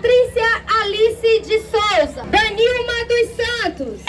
Patrícia Alice de Souza, Danilma dos Santos,